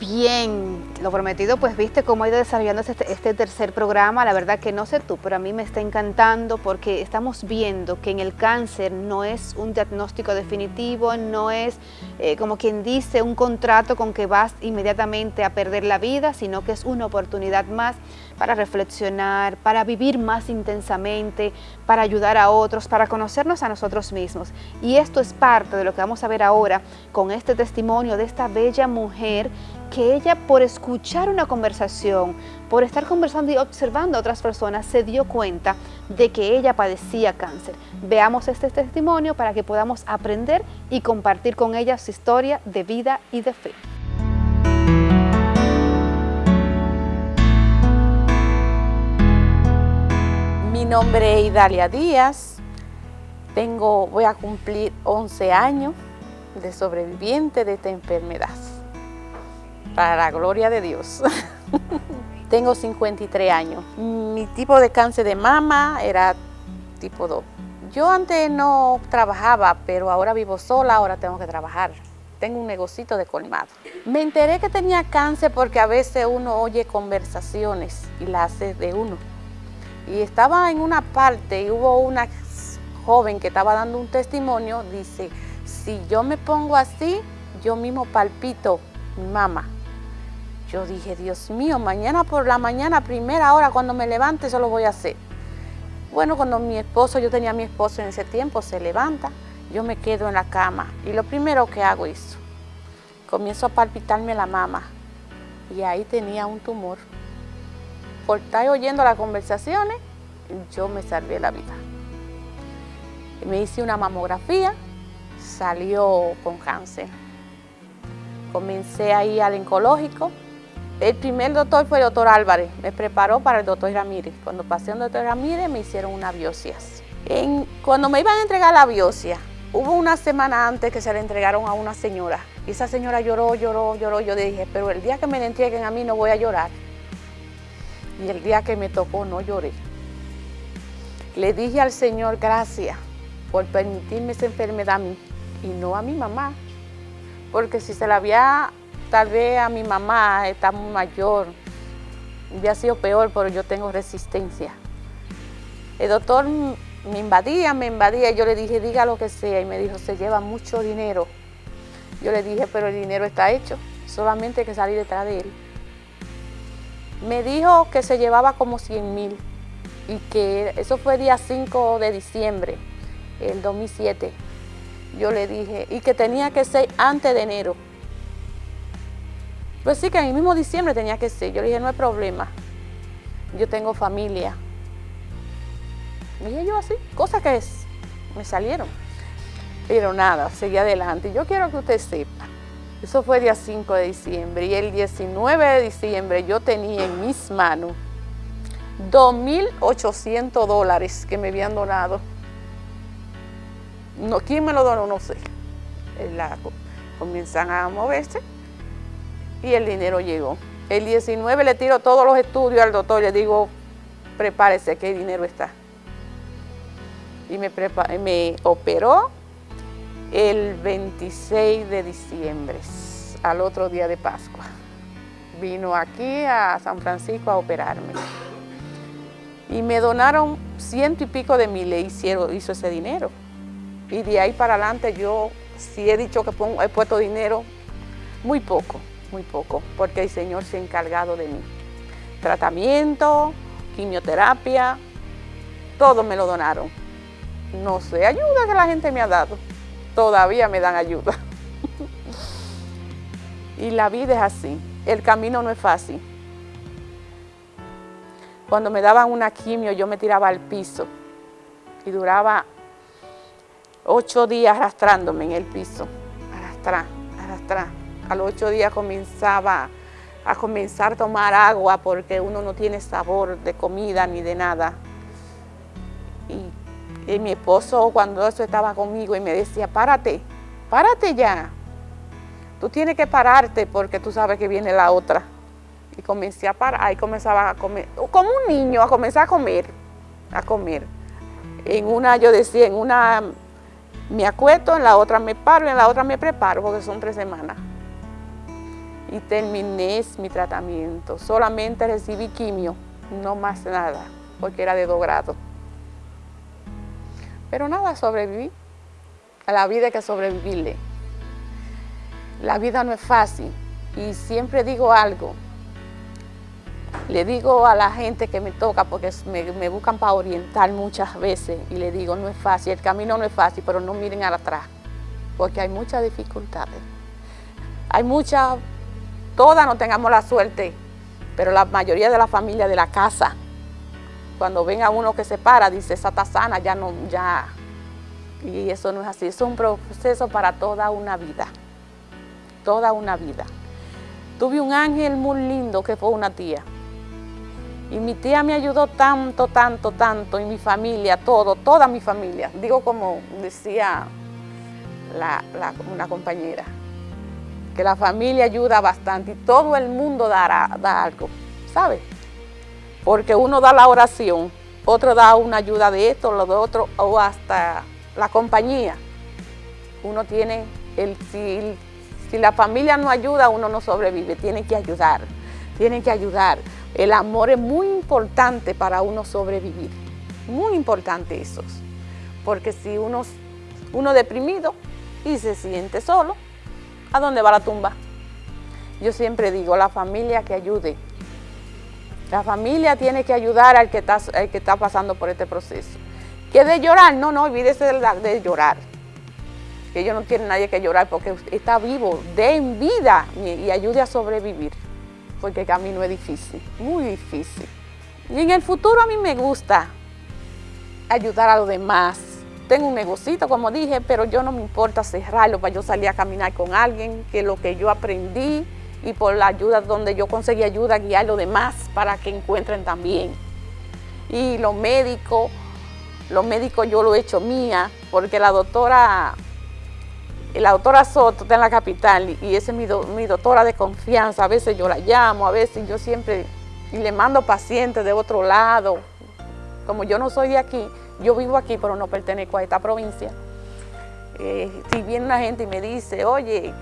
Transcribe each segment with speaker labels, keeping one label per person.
Speaker 1: Bien, lo prometido, pues viste cómo ha ido desarrollándose este, este, tercer programa. La verdad que no sé tú, pero a mí me está encantando porque estamos viendo que en el cáncer no es un diagnóstico definitivo, no es eh, como quien dice un contrato con que vas inmediatamente a perder la vida, sino que es una oportunidad más para reflexionar, para vivir más intensamente, para ayudar a otros, para conocernos a nosotros mismos. Y esto es parte de lo que vamos a ver ahora con este testimonio de esta bella mujer que ella por escuchar una conversación, por estar conversando y observando a otras personas, se dio cuenta de que ella padecía cáncer. Veamos este testimonio para que podamos aprender y compartir con ella su historia de vida y de fe.
Speaker 2: Nombre es Idalia Díaz, tengo, voy a cumplir 11 años de sobreviviente de esta enfermedad para la gloria de Dios. Tengo 53 años. Mi tipo de cáncer de mama era tipo 2. Yo antes no trabajaba, pero ahora vivo sola, ahora tengo que trabajar. Tengo un negocito de colmado. Me enteré que tenía cáncer porque a veces uno oye conversaciones y las hace de uno. Y estaba en una parte y hubo una joven que estaba dando un testimonio, dice, si yo me pongo así, yo mismo palpito mi mamá. Yo dije, Dios mío, mañana por la mañana, primera hora, cuando me levante, eso lo voy a hacer. Bueno, cuando mi esposo, yo tenía mi esposo en ese tiempo, se levanta, yo me quedo en la cama y lo primero que hago es, comienzo a palpitarme la mama y ahí tenía un tumor. Por estar oyendo las conversaciones, yo me salvé la vida. Me hice una mamografía, salió con cáncer. Comencé ahí al oncológico, el primer doctor fue el doctor Álvarez, me preparó para el doctor Ramírez. Cuando pasé al doctor Ramírez me hicieron una biopsia. cuando me iban a entregar la biopsia, hubo una semana antes que se le entregaron a una señora. Esa señora lloró, lloró, lloró. Yo dije, pero el día que me la entreguen a mí no voy a llorar. Y el día que me tocó no lloré. Le dije al Señor, gracias por permitirme esa enfermedad a mí y no a mi mamá. Porque si se la había Tal vez a mi mamá está muy mayor, ha sido peor, pero yo tengo resistencia. El doctor me invadía, me invadía, y yo le dije, diga lo que sea, y me dijo, se lleva mucho dinero. Yo le dije, pero el dinero está hecho, solamente hay que salir detrás de él. Me dijo que se llevaba como 100 mil, y que eso fue día 5 de diciembre, el 2007. Yo le dije, y que tenía que ser antes de enero. Pues sí, que en el mismo diciembre tenía que ser. Yo le dije, no hay problema. Yo tengo familia. Dije yo así, cosas que es, me salieron. Pero nada, seguí adelante. Yo quiero que usted sepa, eso fue día 5 de diciembre y el 19 de diciembre yo tenía en mis manos 2.800 dólares que me habían donado. No, ¿Quién me lo donó? No sé. La, comienzan a moverse y el dinero llegó. El 19 le tiro todos los estudios al doctor y le digo, prepárese que el dinero está. Y me operó el 26 de diciembre, al otro día de Pascua. Vino aquí a San Francisco a operarme. Y me donaron ciento y pico de mil, le hicieron, hizo ese dinero. Y de ahí para adelante yo, si he dicho que he puesto dinero, muy poco muy poco, porque el Señor se ha encargado de mí. Tratamiento, quimioterapia, todo me lo donaron. No sé, ayuda que la gente me ha dado. Todavía me dan ayuda. y la vida es así. El camino no es fácil. Cuando me daban una quimio, yo me tiraba al piso y duraba ocho días arrastrándome en el piso. Arrastrar, arrastrar a los ocho días comenzaba a comenzar a tomar agua porque uno no tiene sabor de comida ni de nada. Y, mi esposo cuando eso estaba conmigo y me decía, párate, párate ya. Tú tienes que pararte porque tú sabes que viene la otra. Y comencé a parar, ahí comenzaba a comer, como un niño, a comenzar a comer, a comer. En una, yo decía, en una me acuesto, en la otra me paro, en la otra me preparo, porque son tres semanas. y terminé mi tratamiento. Solamente recibí quimio, no más nada, porque era de dos grados. Pero nada, sobreviví. A la vida hay que sobrevivirle. La vida no es fácil y siempre digo algo. Le digo a la gente que me toca, porque me, buscan para orientar muchas veces, y le digo, no es fácil, el camino no es fácil, pero no miren atrás, porque hay muchas dificultades. Hay muchas, todas no tengamos la suerte, pero la mayoría de la familia de la casa, cuando venga uno que se para, dice, esa está sana, ya no, ya. Y eso no es así, es un proceso para toda una vida, toda una vida. Tuve un ángel muy lindo que fue una tía. Y mi tía me ayudó tanto, tanto, tanto, y mi familia, todo, toda mi familia. Digo como decía una compañera, que la familia ayuda bastante y todo el mundo dará, da algo, ¿sabes? Porque uno da la oración, otro da una ayuda de esto, lo de otro, o hasta la compañía. Uno tiene, si, si la familia no ayuda, uno no sobrevive, tiene que ayudar, tiene que ayudar. El amor es muy importante para uno sobrevivir, muy importante eso. Porque si uno, uno deprimido y se siente solo, ¿a dónde va la tumba? Yo siempre digo, la familia que ayude. La familia tiene que ayudar al que está, pasando por este proceso. ¿Que de llorar? No, no, olvídese de, llorar. Que ellos no tienen nadie que llorar porque está vivo, den vida y ayude a sobrevivir porque el camino es difícil, muy difícil. Y en el futuro a mí me gusta ayudar a los demás. Tengo un negocito, como dije, pero yo no me importa cerrarlo para yo salir a caminar con alguien, que lo que yo aprendí y por la ayuda donde yo conseguí ayuda, guiar a los demás para que encuentren también. Y los médicos, los médicos yo lo he hecho mía, porque la doctora la doctora Soto está en la capital y esa es mi, doctora de confianza. A veces yo la llamo, a veces yo siempre y le mando pacientes de otro lado. Como yo no soy de aquí, yo vivo aquí, pero no pertenezco a esta provincia. Eh, si viene una gente y me dice, oye,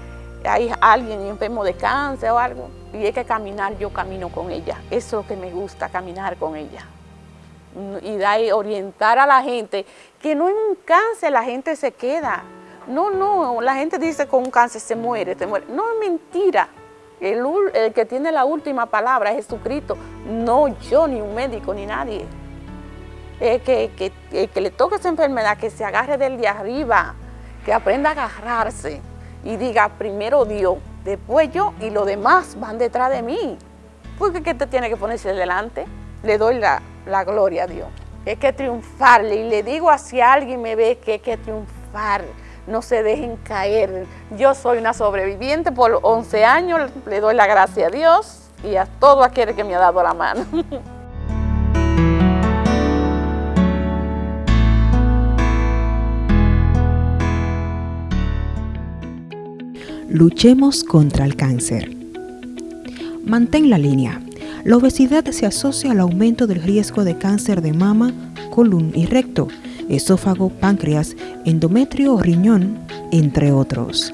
Speaker 2: hay alguien enfermo de cáncer o algo, y hay que caminar, yo camino con ella. Eso es lo que me gusta, caminar con ella. Y da, orientar a la gente que no en un cáncer la gente se queda, no, no, la gente dice con un cáncer se muere, se muere. No es mentira. El, que tiene la última palabra es Jesucristo, no yo, ni un médico, ni nadie. Que, que, que le toque esa enfermedad, que se agarre del de arriba, que aprenda a agarrarse y diga primero Dios, después yo y los demás van detrás de mí. Porque ¿qué te tiene que ponerse delante? Le doy la, la gloria a Dios. Es que triunfarle y le digo hacia alguien me ve que hay que triunfar no se dejen caer. Yo soy una sobreviviente por 11 años, le doy la gracia a Dios y a todo aquel que me ha dado la mano.
Speaker 3: Luchemos contra el cáncer. Mantén la línea. La obesidad se asocia al aumento del riesgo de cáncer de mama, colon y recto esófago, páncreas, endometrio o riñón, entre otros.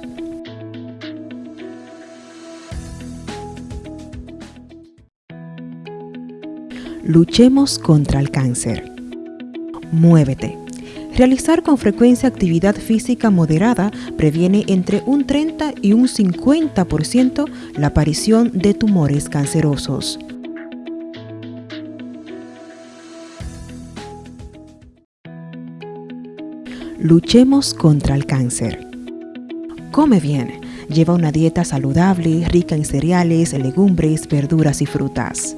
Speaker 3: Luchemos contra el cáncer. Muévete. Realizar con frecuencia actividad física moderada previene entre un 30 y un 50% la aparición de tumores cancerosos. Luchemos contra el cáncer. Come bien. Lleva una dieta saludable, rica en cereales, legumbres, verduras y frutas.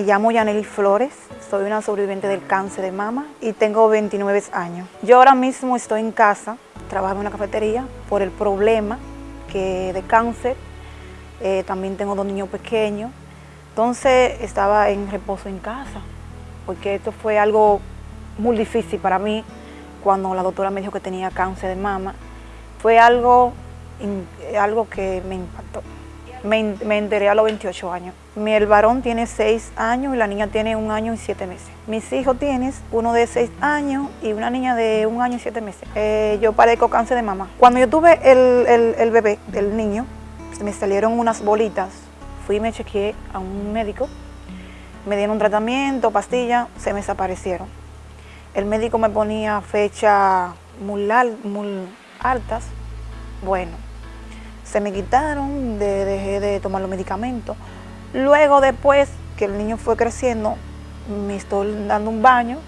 Speaker 4: Me llamo Yaneli Flores, soy una sobreviviente del cáncer de mama y tengo 29 años. Yo ahora mismo estoy en casa trabajo en una cafetería por el problema que de cáncer. Eh, también tengo dos niños pequeños. Entonces estaba en reposo en casa, porque esto fue algo muy difícil para mí cuando la doctora me dijo que tenía cáncer de mama. Fue algo, algo que me impactó. Me, enteré a los 28 años. Mi, el varón tiene 6 años y la niña tiene un año y 7 meses. Mis hijos tienen uno de 6 años y una niña de un año y 7 meses. Eh, yo padezco cáncer de mamá. Cuando yo tuve el, el, bebé, el niño, me salieron unas bolitas. Fui y me chequeé a un médico. Me dieron un tratamiento, pastillas, se me desaparecieron. El médico me ponía fecha muy, muy altas. Bueno, se me quitaron, de, dejé de tomar los medicamentos. Luego después que el niño fue creciendo, me estoy dando un baño,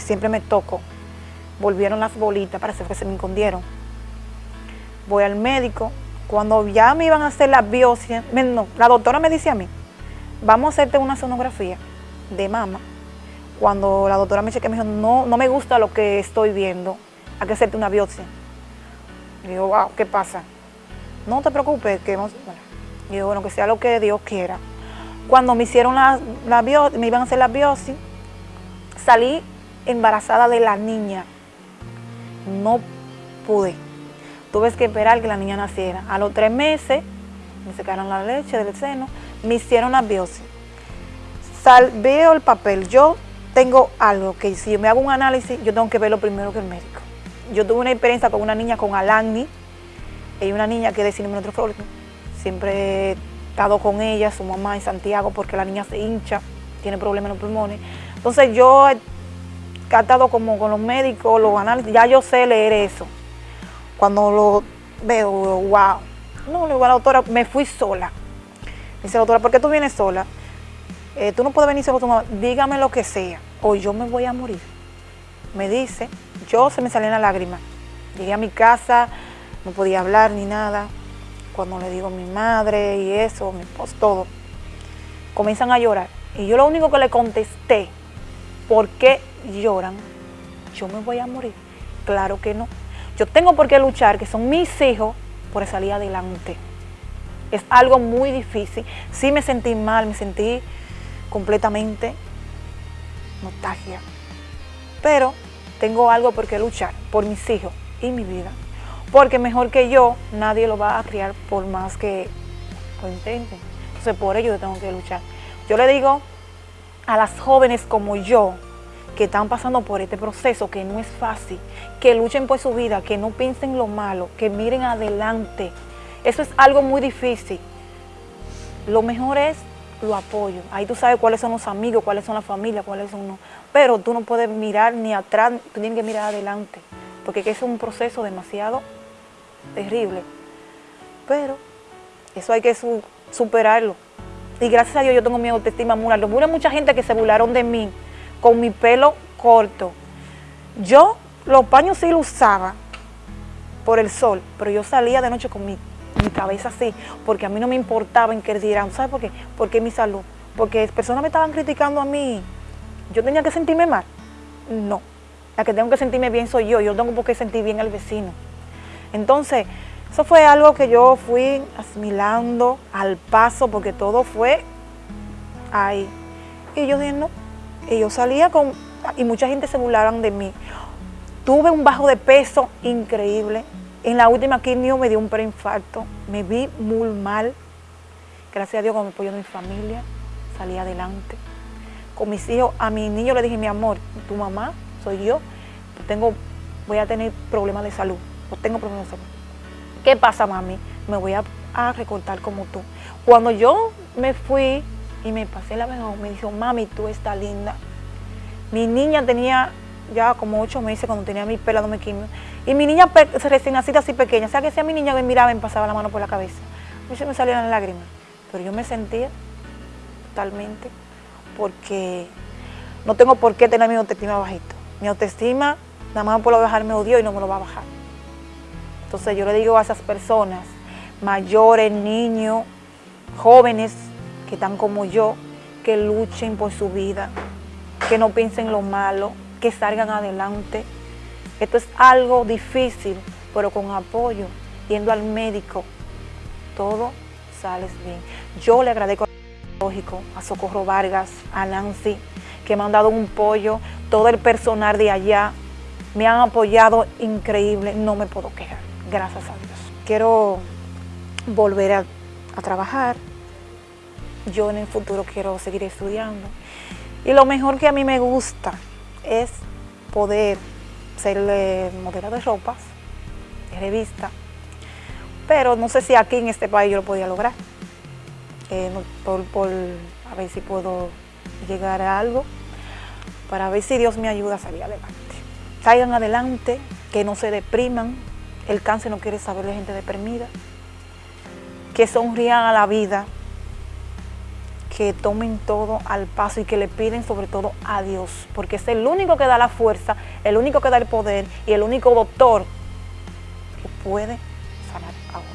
Speaker 4: siempre me toco. Volvieron las bolitas, parece que se me escondieron. Voy al médico, cuando ya me iban a hacer la biopsia, no, la doctora me dice a mí, vamos a hacerte una sonografía de mama. Cuando la doctora me chequeó, me dijo, no, no me gusta lo que estoy viendo, hay que hacerte una biopsia. Digo, wow, ¿qué pasa? No te preocupes, que hemos... Bueno, bueno, que sea lo que Dios quiera. Cuando me hicieron la, la biopsia, me iban a hacer la biopsia, salí embarazada de la niña. No pude. Tuve que esperar que la niña naciera. A los tres meses, me secaron la leche del seno, me hicieron la biopsia. Veo el papel. Yo tengo algo que si yo me hago un análisis, yo tengo que verlo primero que el médico. Yo tuve una experiencia con una niña con Alagni, y una niña que es de síndrome neutrófico. Siempre he estado con ella, su mamá en Santiago, porque la niña se hincha, tiene problemas en los pulmones. Entonces yo he estado como con los médicos, los análisis, ya yo sé leer eso. Cuando lo veo, wow. No, le digo a la doctora, me fui sola. Dice la doctora, ¿por qué tú vienes sola? Eh, tú no puedes venir solo tu mamá, dígame lo que sea, o yo me voy a morir. Me dice, yo se me salían las lágrimas. Llegué a mi casa, no podía hablar ni nada. Cuando le digo a mi madre y eso, mi esposo, todo, comienzan a llorar. Y yo lo único que le contesté, ¿por qué lloran? Yo me voy a morir. Claro que no. Yo tengo por qué luchar, que son mis hijos, por salir adelante. Es algo muy difícil. Sí me sentí mal, me sentí completamente nostalgia. Pero tengo algo por qué luchar, por mis hijos y mi vida. Porque mejor que yo, nadie lo va a criar por más que lo intenten. Entonces por ello yo tengo que luchar. Yo le digo a las jóvenes como yo, que están pasando por este proceso, que no es fácil, que luchen por su vida, que no piensen lo malo, que miren adelante. Eso es algo muy difícil. Lo mejor es lo apoyo. Ahí tú sabes cuáles son los amigos, cuáles son las familias, cuáles son no. Pero tú no puedes mirar ni atrás, tú tienes que mirar adelante. Porque es un proceso demasiado terrible. Pero eso hay que su, superarlo. Y gracias a Dios yo tengo mi autoestima muy alta. Hubo mucha gente que se burlaron de mí con mi pelo corto. Yo los paños sí los usaba por el sol, pero yo salía de noche con mi, mi cabeza así, porque a mí no me importaba en qué dirán. ¿Sabes por qué? Porque mi salud. Porque personas me estaban criticando a mí. Yo tenía que sentirme mal. No. La que tengo que sentirme bien soy yo. Yo tengo por qué sentir bien al vecino. Entonces, eso fue algo que yo fui asimilando al paso porque todo fue ahí. Y yo dije. Y yo salía con... Y mucha gente se burlaron de mí. Tuve un bajo de peso increíble. En la última quimio me dio un preinfarto. Me vi muy mal. Gracias a Dios con el apoyo de mi familia salí adelante. Con mis hijos, a mi niño le dije, mi amor, tu mamá soy yo. Tengo, voy a tener problemas de salud no tengo salud. ¿Qué pasa, mami? Me voy a, recortar como tú. Cuando yo me fui y me pasé la mejor, me dijo, mami, tú estás linda. Mi niña tenía ya como ocho meses cuando tenía mi pelo me quimio. Y mi niña recién nacida así pequeña, o sea que si a mi niña me miraba me pasaba la mano por la cabeza, a mí se me salían las lágrimas. Pero yo me sentía totalmente porque no tengo por qué tener mi autoestima bajito. Mi autoestima nada más por bajar me odio y no me lo va a bajar. Entonces yo le digo a esas personas, mayores, niños, jóvenes que están como yo, que luchen por su vida, que no piensen lo malo, que salgan adelante. Esto es algo difícil, pero con apoyo, yendo al médico, todo sale bien. Yo le agradezco a Socorro Vargas, a Nancy, que me han dado un pollo, todo el personal de allá, me han apoyado increíble, no me puedo quejar gracias a Dios. Quiero volver a trabajar. Yo en el futuro quiero seguir estudiando. Y lo mejor que a mí me gusta es poder ser eh, modelo de ropas, revista, pero no sé si aquí en este país yo lo podía lograr. Eh, por, por, a ver si puedo llegar a algo, para ver si Dios me ayuda a salir adelante. Salgan adelante, que no se depriman, el cáncer no quiere saber de gente deprimida, que sonrían a la vida, que tomen todo al paso y que le piden sobre todo a Dios, porque es el único que da la fuerza, el único que da el poder y el único doctor que puede sanar a uno.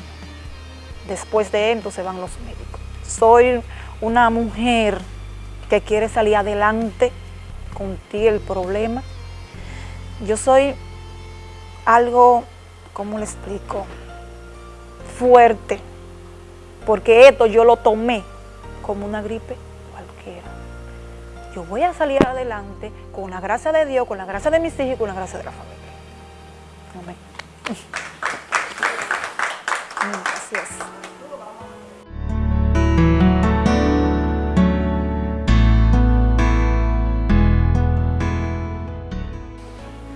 Speaker 4: Después de él, entonces van los médicos. Soy una mujer que quiere salir adelante con ti el problema. Yo soy algo, ¿cómo le explico? Fuerte, porque esto yo lo tomé como una gripe cualquiera. Yo voy a salir adelante con la gracia de Dios, con la gracia de mis hijos y con la gracia de la familia. Amén. Gracias.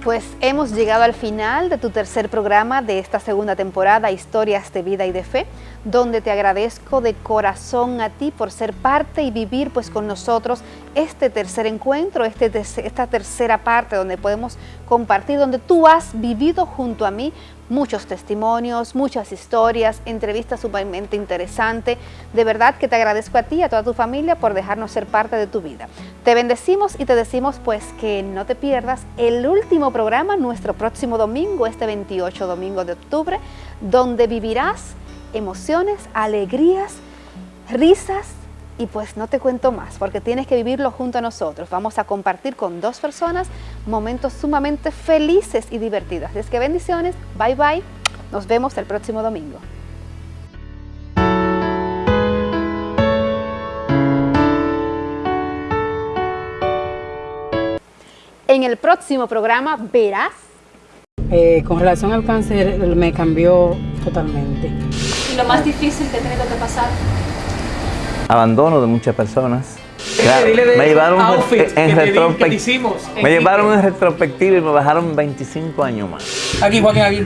Speaker 1: Pues hemos llegado al final de tu tercer programa de esta segunda temporada, Historias de Vida y de Fe, donde te agradezco de corazón a ti por ser parte y vivir pues con nosotros este tercer encuentro, este, esta tercera parte donde podemos compartir, donde tú has vivido junto a mí muchos testimonios, muchas historias, entrevistas sumamente interesantes. De verdad que te agradezco a ti y a toda tu familia por dejarnos ser parte de tu vida. Te bendecimos y te decimos pues que no te pierdas el último programa, nuestro próximo domingo, este 28 domingo de octubre, donde vivirás emociones, alegrías, risas, y pues no te cuento más porque tienes que vivirlo junto a nosotros. Vamos a compartir con dos personas momentos sumamente felices y divertidos. Así es que bendiciones, bye bye, nos vemos el próximo domingo. En el próximo programa verás...
Speaker 5: Eh, con relación al cáncer me cambió totalmente.
Speaker 1: ¿Y lo más difícil que he tenido que pasar?
Speaker 6: abandono de muchas personas. Me llevaron en, retrospectiva. Me llevaron en retrospectiva y me bajaron 25 años más.
Speaker 5: Aquí, Joaquín, aquí.